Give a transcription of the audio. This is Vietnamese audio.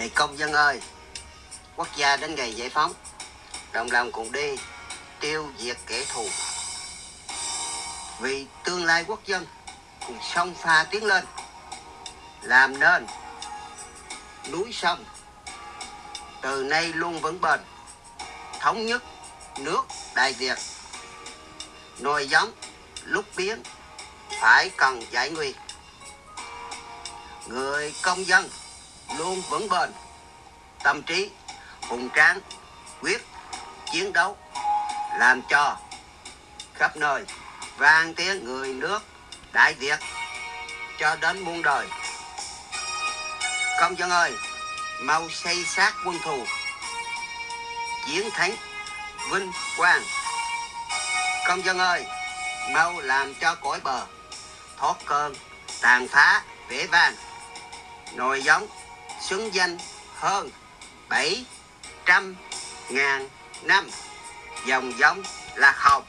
Này công dân ơi, quốc gia đến ngày giải phóng, đồng lòng cùng đi tiêu diệt kẻ thù. Vì tương lai quốc dân cùng sông pha tiến lên, làm nên núi sông từ nay luôn vững bền, thống nhất nước đại Việt. Nồi giống lúc biến phải cần giải nguy. Người công dân luôn vững bền, tâm trí hùng tráng, quyết chiến đấu, làm cho khắp nơi vang tiếng người nước Đại Việt cho đến muôn đời. Công dân ơi, mau xây xác quân thù, chiến thắng vinh quang. Công dân ơi, mau làm cho cõi bờ thoát cơn tàn phá vẻ vang nồi giống xứng danh hơn bảy trăm ngàn năm. Dòng giống lạc hồng.